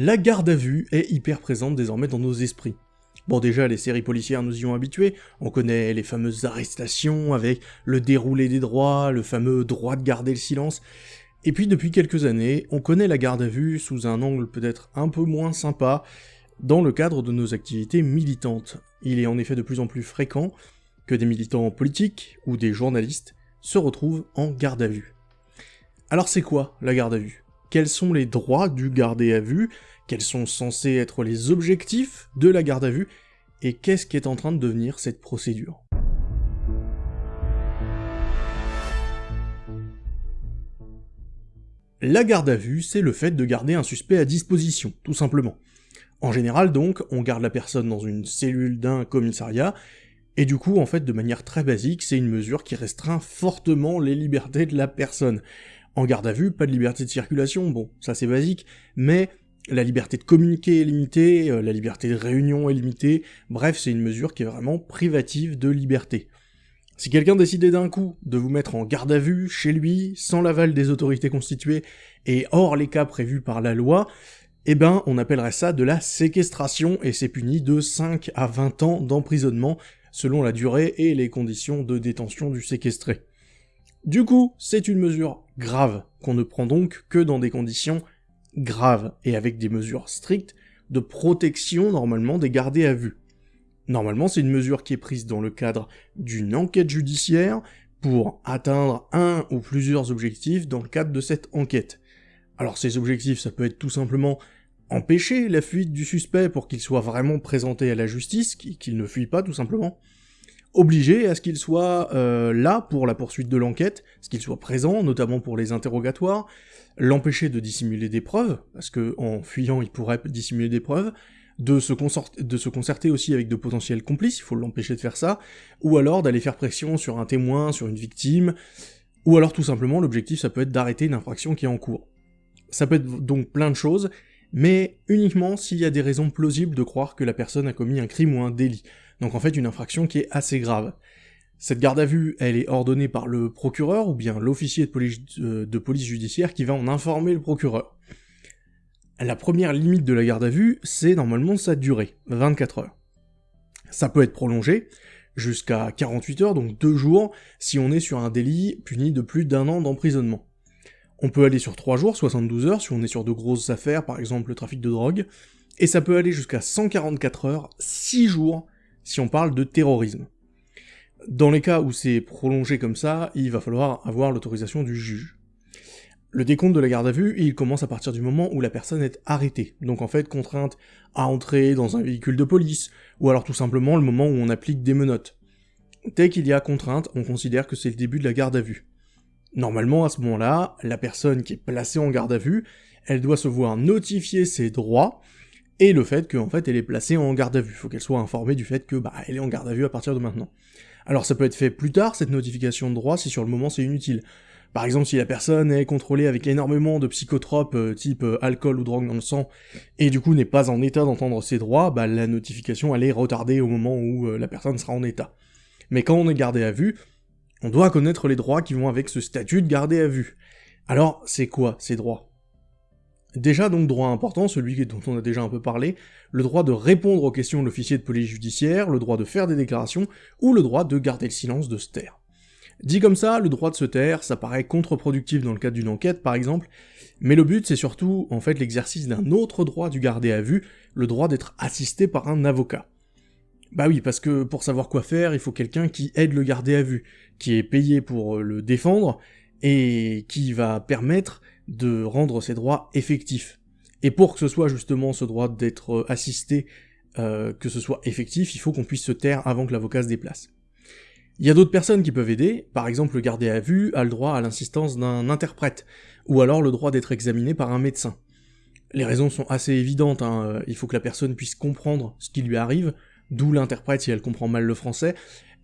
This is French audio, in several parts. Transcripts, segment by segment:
La garde à vue est hyper présente désormais dans nos esprits. Bon déjà, les séries policières nous y ont habitués, on connaît les fameuses arrestations avec le déroulé des droits, le fameux droit de garder le silence, et puis depuis quelques années, on connaît la garde à vue sous un angle peut-être un peu moins sympa, dans le cadre de nos activités militantes. Il est en effet de plus en plus fréquent que des militants politiques ou des journalistes se retrouvent en garde à vue. Alors c'est quoi la garde à vue? Quels sont les droits du gardé à vue, quels sont censés être les objectifs de la garde à vue, et qu'est-ce qui est en train de devenir cette procédure. La garde à vue, c'est le fait de garder un suspect à disposition, tout simplement. En général donc, on garde la personne dans une cellule d'un commissariat, et du coup, en fait, de manière très basique, c'est une mesure qui restreint fortement les libertés de la personne. En garde à vue, pas de liberté de circulation, bon, ça c'est basique, mais la liberté de communiquer est limitée, euh, la liberté de réunion est limitée, bref, c'est une mesure qui est vraiment privative de liberté. Si quelqu'un décidait d'un coup de vous mettre en garde à vue, chez lui, sans l'aval des autorités constituées, et hors les cas prévus par la loi, eh ben, on appellerait ça de la séquestration, et c'est puni de 5 à 20 ans d'emprisonnement, selon la durée et les conditions de détention du séquestré. Du coup, c'est une mesure grave, qu'on ne prend donc que dans des conditions graves, et avec des mesures strictes de protection normalement des gardés à vue. Normalement, c'est une mesure qui est prise dans le cadre d'une enquête judiciaire pour atteindre un ou plusieurs objectifs dans le cadre de cette enquête. Alors ces objectifs, ça peut être tout simplement empêcher la fuite du suspect pour qu'il soit vraiment présenté à la justice, qu'il ne fuit pas tout simplement, obligé à ce qu'il soit euh, là pour la poursuite de l'enquête, ce qu'il soit présent, notamment pour les interrogatoires, l'empêcher de dissimuler des preuves, parce que en fuyant il pourrait dissimuler des preuves, de se, de se concerter aussi avec de potentiels complices, il faut l'empêcher de faire ça, ou alors d'aller faire pression sur un témoin, sur une victime, ou alors tout simplement l'objectif ça peut être d'arrêter une infraction qui est en cours. Ça peut être donc plein de choses, mais uniquement s'il y a des raisons plausibles de croire que la personne a commis un crime ou un délit donc en fait une infraction qui est assez grave. Cette garde à vue, elle est ordonnée par le procureur ou bien l'officier de police, euh, judiciaire qui va en informer le procureur. La première limite de la garde à vue, c'est normalement sa durée, 24 heures. Ça peut être prolongé jusqu'à 48 heures, donc 2 jours, si on est sur un délit puni de plus d'un an d'emprisonnement. On peut aller sur 3 jours, 72 heures, si on est sur de grosses affaires, par exemple le trafic de drogue, et ça peut aller jusqu'à 144 heures, 6 jours, si on parle de terrorisme. Dans les cas où c'est prolongé comme ça, il va falloir avoir l'autorisation du juge. Le décompte de la garde à vue, il commence à partir du moment où la personne est arrêtée, donc en fait contrainte à entrer dans un véhicule de police, ou alors tout simplement le moment où on applique des menottes. Dès qu'il y a contrainte, on considère que c'est le début de la garde à vue. Normalement, à ce moment-là, la personne qui est placée en garde à vue, elle doit se voir notifier ses droits, et le fait qu'en fait elle est placée en garde à vue. Faut qu'elle soit informée du fait que bah elle est en garde à vue à partir de maintenant. Alors ça peut être fait plus tard cette notification de droit si sur le moment c'est inutile. Par exemple, si la personne est contrôlée avec énormément de psychotropes euh, type euh, alcool ou drogue dans le sang, et du coup n'est pas en état d'entendre ses droits, bah la notification elle est retardée au moment où euh, la personne sera en état. Mais quand on est gardé à vue, on doit connaître les droits qui vont avec ce statut de gardé à vue. Alors, c'est quoi ces droits? Déjà donc droit important, celui dont on a déjà un peu parlé, le droit de répondre aux questions de l'officier de police judiciaire, le droit de faire des déclarations, ou le droit de garder le silence, de se taire. Dit comme ça, le droit de se taire, ça paraît contre-productif dans le cadre d'une enquête par exemple, mais le but c'est surtout en fait l'exercice d'un autre droit du gardé à vue, le droit d'être assisté par un avocat. Bah oui, parce que pour savoir quoi faire, il faut quelqu'un qui aide le gardé à vue, qui est payé pour le défendre, et qui va permettre de rendre ses droits effectifs. Et pour que ce soit justement ce droit d'être euh, assisté, euh, que ce soit effectif, il faut qu'on puisse se taire avant que l'avocat se déplace. Il y a d'autres personnes qui peuvent aider, par exemple le gardé à vue a le droit à l'assistance d'un interprète, ou alors le droit d'être examiné par un médecin. Les raisons sont assez évidentes, hein. Il faut que la personne puisse comprendre ce qui lui arrive, d'où l'interprète si elle comprend mal le français,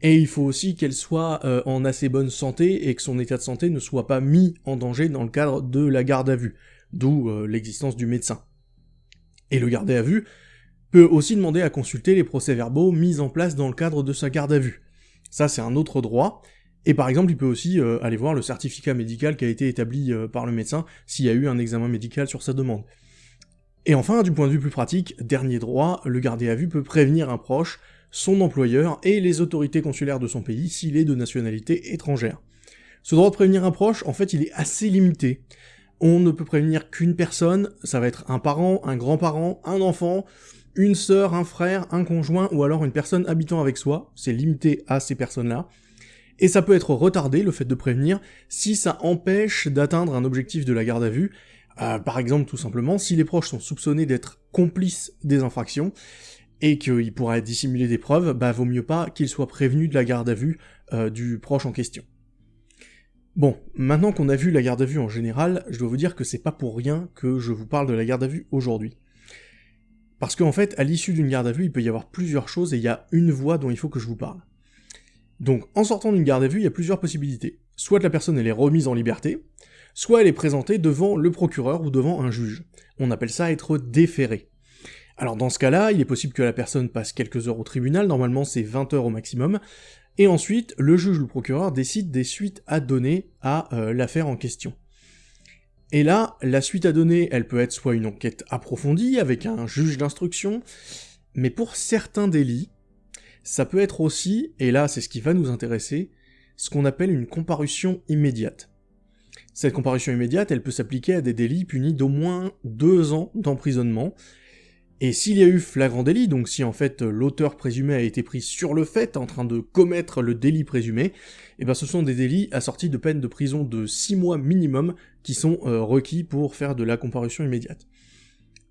et il faut aussi qu'elle soit euh, en assez bonne santé et que son état de santé ne soit pas mis en danger dans le cadre de la garde à vue, d'où euh, l'existence du médecin. Et le gardé à vue peut aussi demander à consulter les procès-verbaux mis en place dans le cadre de sa garde à vue. Ça c'est un autre droit, et par exemple il peut aussi euh, aller voir le certificat médical qui a été établi par le médecin s'il y a eu un examen médical sur sa demande. Et enfin, du point de vue plus pratique, dernier droit, le gardé à vue peut prévenir un proche, son employeur et les autorités consulaires de son pays s'il est de nationalité étrangère. Ce droit de prévenir un proche, en fait, il est assez limité. On ne peut prévenir qu'une personne, ça va être un parent, un grand-parent, un enfant, une sœur, un frère, un conjoint, ou alors une personne habitant avec soi, c'est limité à ces personnes-là. Et ça peut être retardé, le fait de prévenir, si ça empêche d'atteindre un objectif de la garde à vue, euh, par exemple, tout simplement, si les proches sont soupçonnés d'être complices des infractions, et qu'ils pourraient dissimuler des preuves, bah vaut mieux pas qu'ils soient prévenus de la garde à vue euh, du proche en question. Bon, maintenant qu'on a vu la garde à vue en général, je dois vous dire que c'est pas pour rien que je vous parle de la garde à vue aujourd'hui. Parce qu'en fait, à l'issue d'une garde à vue, il peut y avoir plusieurs choses et il y a une voie dont il faut que je vous parle. Donc, en sortant d'une garde à vue, il y a plusieurs possibilités. Soit la personne elle est remise en liberté, soit elle est présentée devant le procureur ou devant un juge. On appelle ça être déféré. Alors dans ce cas-là, il est possible que la personne passe quelques heures au tribunal, normalement c'est 20 heures au maximum, et ensuite le juge ou le procureur décide des suites à donner à euh, l'affaire en question. Et là, la suite à donner, elle peut être soit une enquête approfondie avec un juge d'instruction, mais pour certains délits, ça peut être aussi, et là c'est ce qui va nous intéresser, ce qu'on appelle une comparution immédiate. Cette comparution immédiate, elle peut s'appliquer à des délits punis d'au moins deux ans d'emprisonnement. Et s'il y a eu flagrant délit, donc si en fait l'auteur présumé a été pris sur le fait en train de commettre le délit présumé, eh ben ce sont des délits assortis de peines de prison de 6 mois minimum qui sont euh, requis pour faire de la comparution immédiate.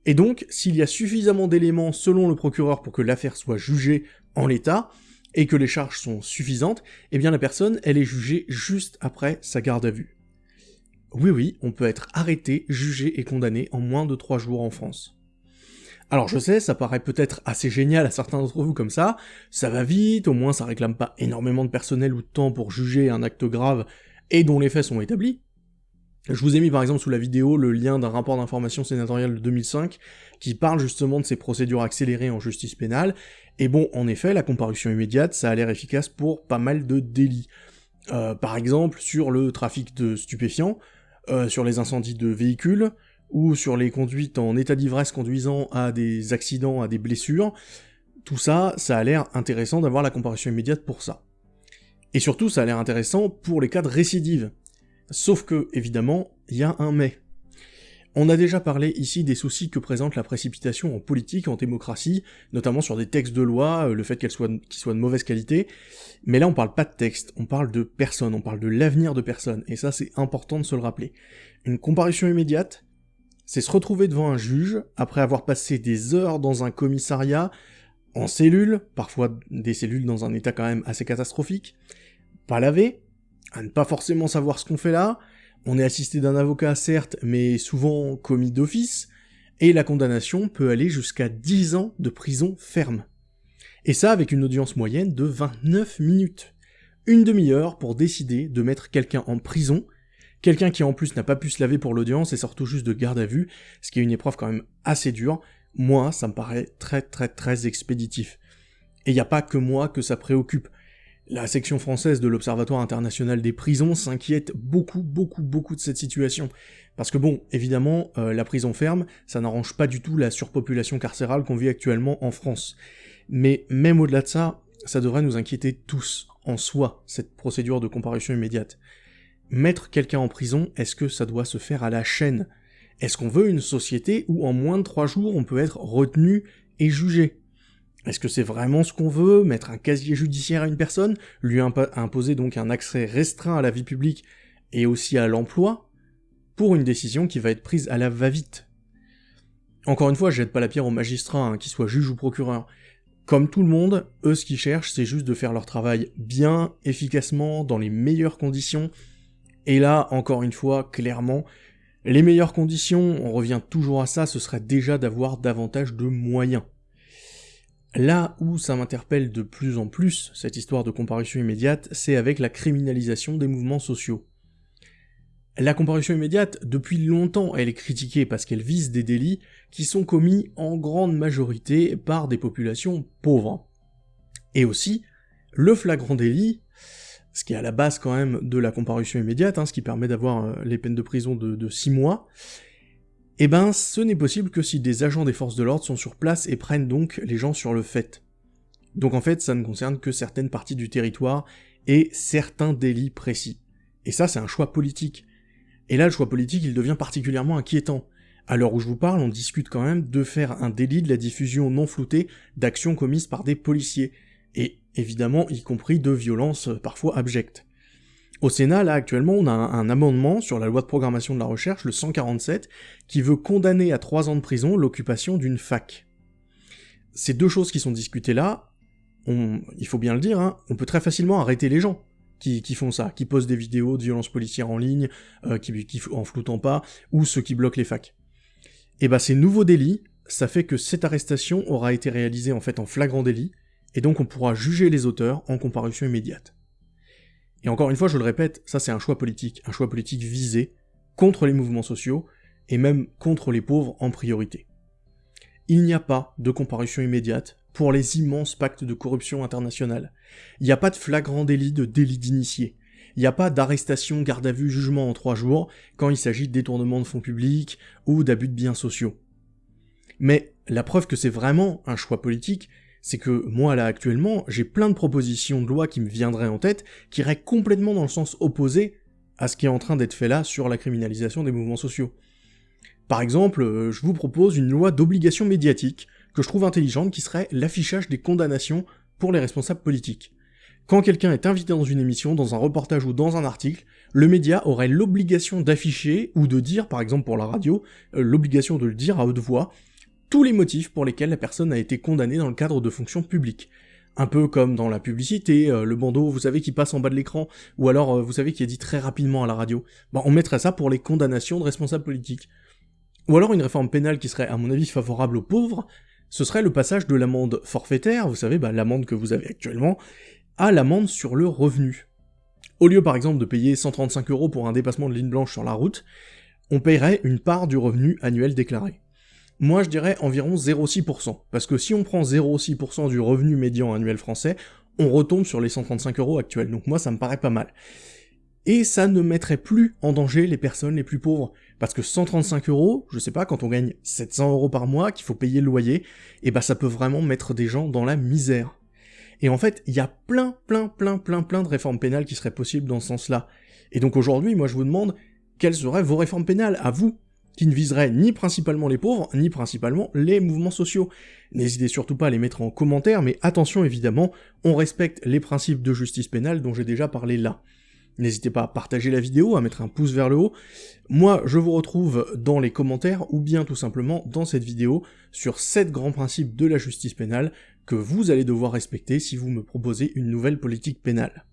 Et donc, s'il y a suffisamment d'éléments selon le procureur pour que l'affaire soit jugée en l'état, et que les charges sont suffisantes, eh bien la personne, elle est jugée juste après sa garde à vue. Oui oui, on peut être arrêté, jugé et condamné en moins de 3 jours en France. Alors je sais, ça paraît peut-être assez génial à certains d'entre vous comme ça, ça va vite, au moins ça réclame pas énormément de personnel ou de temps pour juger un acte grave et dont les faits sont établis. Je vous ai mis par exemple sous la vidéo le lien d'un rapport d'information sénatorial de 2005 qui parle justement de ces procédures accélérées en justice pénale, et bon, en effet, la comparution immédiate, ça a l'air efficace pour pas mal de délits. Euh, par exemple, sur le trafic de stupéfiants, euh, sur les incendies de véhicules, ou sur les conduites en état d'ivresse conduisant à des accidents, à des blessures, tout ça, ça a l'air intéressant d'avoir la comparution immédiate pour ça. Et surtout, ça a l'air intéressant pour les cas de récidive. Sauf que, évidemment, il y a un mais. On a déjà parlé ici des soucis que présente la précipitation en politique, en démocratie, notamment sur des textes de loi, euh, le fait qu'elles soient, qu'ils soient de mauvaise qualité, mais là on parle pas de texte, on parle de personnes, on parle de l'avenir de personnes, et ça c'est important de se le rappeler. Une comparution immédiate, c'est se retrouver devant un juge, après avoir passé des heures dans un commissariat, en cellule, parfois des cellules dans un état quand même assez catastrophique, pas lavé, à ne pas forcément savoir ce qu'on fait là, on est assisté d'un avocat certes, mais souvent commis d'office, et la condamnation peut aller jusqu'à 10 ans de prison ferme. Et ça avec une audience moyenne de 29 minutes. Une demi-heure pour décider de mettre quelqu'un en prison, quelqu'un qui en plus n'a pas pu se laver pour l'audience et sort tout juste de garde à vue, ce qui est une épreuve quand même assez dure, moi ça me paraît très très très expéditif. Et il n'y a pas que moi que ça préoccupe. La section française de l'Observatoire international des prisons s'inquiète beaucoup, beaucoup, beaucoup de cette situation. Parce que bon, évidemment, euh, la prison ferme, ça n'arrange pas du tout la surpopulation carcérale qu'on vit actuellement en France. Mais même au-delà de ça, ça devrait nous inquiéter tous, en soi, cette procédure de comparution immédiate. Mettre quelqu'un en prison, est-ce que ça doit se faire à la chaîne? Est-ce qu'on veut une société où en moins de trois jours on peut être retenu et jugé? Est-ce que c'est vraiment ce qu'on veut Mettre un casier judiciaire à une personne Lui imposer donc un accès restreint à la vie publique et aussi à l'emploi Pour une décision qui va être prise à la va-vite? Encore une fois, je jette pas la pierre aux magistrats, hein, qu'ils soient juges ou procureurs. Comme tout le monde, eux ce qu'ils cherchent, c'est juste de faire leur travail bien, efficacement, dans les meilleures conditions. Et là, encore une fois, clairement, les meilleures conditions, on revient toujours à ça, ce serait déjà d'avoir davantage de moyens. Là où ça m'interpelle de plus en plus, cette histoire de comparution immédiate, c'est avec la criminalisation des mouvements sociaux. La comparution immédiate, depuis longtemps, elle est critiquée parce qu'elle vise des délits qui sont commis en grande majorité par des populations pauvres. Et aussi, le flagrant délit, ce qui est à la base quand même de la comparution immédiate, hein, ce qui permet d'avoir euh, les peines de prison de, de 6 mois, Eh ben, ce n'est possible que si des agents des forces de l'ordre sont sur place et prennent donc les gens sur le fait. Donc en fait, ça ne concerne que certaines parties du territoire et certains délits précis. Et ça, c'est un choix politique. Et là, le choix politique, il devient particulièrement inquiétant. À l'heure où je vous parle, on discute quand même de faire un délit de la diffusion non floutée d'actions commises par des policiers, évidemment y compris de violences parfois abjectes. Au Sénat, là actuellement, on a un, amendement sur la loi de programmation de la recherche, le 147, qui veut condamner à trois ans de prison l'occupation d'une fac. Ces deux choses qui sont discutées là, il faut bien le dire, hein, on peut très facilement arrêter les gens qui, font ça, qui posent des vidéos de violences policières en ligne, euh, qui, en floutant pas, ou ceux qui bloquent les facs. Et bah ces nouveaux délits, ça fait que cette arrestation aura été réalisée en fait en flagrant délit, et donc on pourra juger les auteurs en comparution immédiate. Et encore une fois, je le répète, ça c'est un choix politique, un choix politique visé contre les mouvements sociaux, et même contre les pauvres en priorité. Il n'y a pas de comparution immédiate pour les immenses pactes de corruption internationale. Il n'y a pas de flagrant délit de délit d'initié. Il n'y a pas d'arrestation, garde à vue, jugement en trois jours quand il s'agit de détournement de fonds publics ou d'abus de biens sociaux. Mais la preuve que c'est vraiment un choix politique, c'est que moi là actuellement, j'ai plein de propositions de loi qui me viendraient en tête, qui iraient complètement dans le sens opposé à ce qui est en train d'être fait là sur la criminalisation des mouvements sociaux. Par exemple, euh, je vous propose une loi d'obligation médiatique, que je trouve intelligente, qui serait l'affichage des condamnations pour les responsables politiques. Quand quelqu'un est invité dans une émission, dans un reportage ou dans un article, le média aurait l'obligation d'afficher, ou de dire, par exemple pour la radio, euh, l'obligation de le dire à haute voix, tous les motifs pour lesquels la personne a été condamnée dans le cadre de fonctions publiques. Un peu comme dans la publicité, euh, le bandeau, vous savez, qui passe en bas de l'écran, ou alors, euh, vous savez, qui est dit très rapidement à la radio. Bah, on mettrait ça pour les condamnations de responsables politiques. Ou alors une réforme pénale qui serait, à mon avis, favorable aux pauvres, ce serait le passage de l'amende forfaitaire, vous savez, bah, l'amende que vous avez actuellement, à l'amende sur le revenu. Au lieu par exemple de payer 135 euros pour un dépassement de ligne blanche sur la route, on paierait une part du revenu annuel déclaré. Moi je dirais environ 0,6%, parce que si on prend 0,6% du revenu médian annuel français, on retombe sur les 135 euros actuels, donc moi ça me paraît pas mal. Et ça ne mettrait plus en danger les personnes les plus pauvres, parce que 135 euros, je sais pas, quand on gagne 700 euros par mois, qu'il faut payer le loyer, et eh bah ben, ça peut vraiment mettre des gens dans la misère. Et en fait, il y a plein, plein, plein, plein, plein de réformes pénales qui seraient possibles dans ce sens-là. Et donc aujourd'hui, moi je vous demande, quelles seraient vos réformes pénales, à vous qui ne viserait ni principalement les pauvres, ni principalement les mouvements sociaux. N'hésitez surtout pas à les mettre en commentaire, mais attention évidemment, on respecte les principes de justice pénale dont j'ai déjà parlé là. N'hésitez pas à partager la vidéo, à mettre un pouce vers le haut. Moi, je vous retrouve dans les commentaires, ou bien tout simplement dans cette vidéo, sur 7 grands principes de la justice pénale que vous allez devoir respecter si vous me proposez une nouvelle politique pénale.